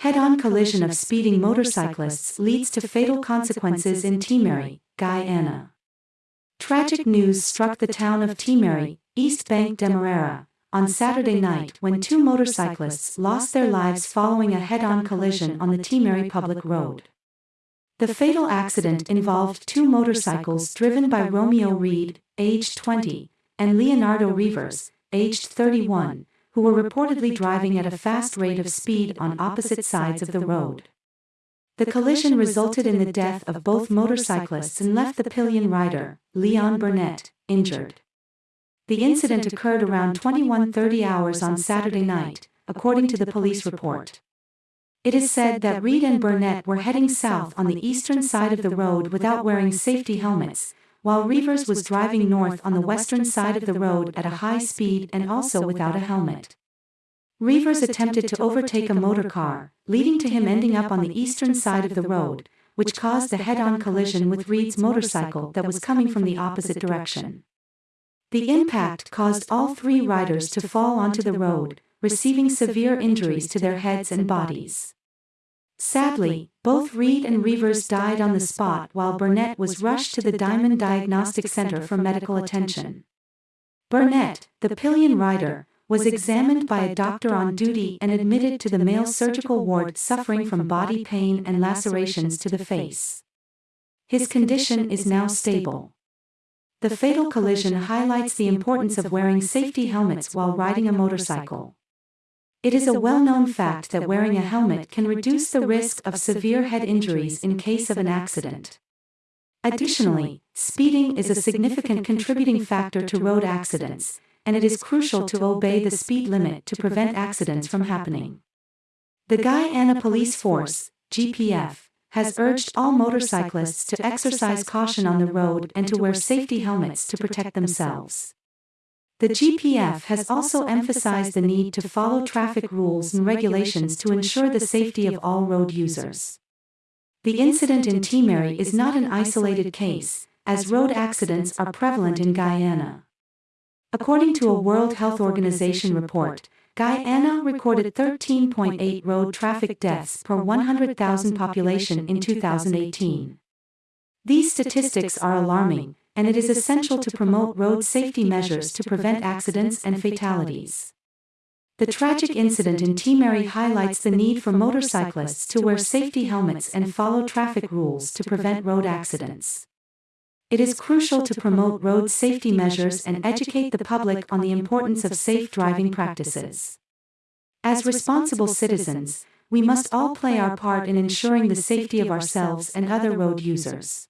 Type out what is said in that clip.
Head-on collision of speeding motorcyclists leads to fatal consequences in Timehri, Guyana. Tragic news struck the town of Timehri, East Bank Demerara, on Saturday night when two motorcyclists lost their lives following a head-on collision on the Timehri public road. The fatal accident involved two motorcycles driven by Romeo Reed, aged 20, and Leonardo Rivers, aged 31, who were reportedly driving at a fast rate of speed on opposite sides of the road. The collision resulted in the death of both motorcyclists and left the pillion rider, Leon Burnett, injured. The incident occurred around 21:30 hours on Saturday night, according to the police report. It is said that Reed and Burnett were heading south on the eastern side of the road without wearing safety helmets, while Rivers was driving north on the western side of the road at a high speed and also without a helmet. Rivers attempted to overtake a motor car, leading to him ending up on the eastern side of the road, which caused a head-on collision with Reed's motorcycle that was coming from the opposite direction. The impact caused all three riders to fall onto the road, receiving severe injuries to their heads and bodies. Sadly, both Reed and Rivers died on the spot while Burnett was rushed to the Diamond Diagnostic Center for medical attention. Burnett, the pillion rider, was examined by a doctor on duty and admitted to the male surgical ward suffering from body pain and lacerations to the face. His condition is now stable. The fatal collision highlights the importance of wearing safety helmets while riding a motorcycle. It is a well-known fact that wearing a helmet can reduce the risk of severe head injuries in case of an accident. Additionally, speeding is a significant contributing factor to road accidents, and it is crucial to obey the speed limit to prevent accidents from happening. The Guyana Police Force, GPF, has urged all motorcyclists to exercise caution on the road and to wear safety helmets to protect themselves. The GPF has also emphasized the need to follow traffic rules and regulations to ensure the safety of all road users. The incident in Timehri is not an isolated case, as road accidents are prevalent in Guyana. According to a World Health Organization report, Guyana recorded 13.8 road traffic deaths per 100,000 population in 2018. These statistics are alarming, and it is essential to promote road safety measures to prevent accidents and fatalities. The tragic incident in Timehri highlights the need for motorcyclists to wear safety helmets and follow traffic rules to prevent road accidents. It is crucial to promote road safety measures and educate the public on the importance of safe driving practices. As responsible citizens, we must all play our part in ensuring the safety of ourselves and other road users.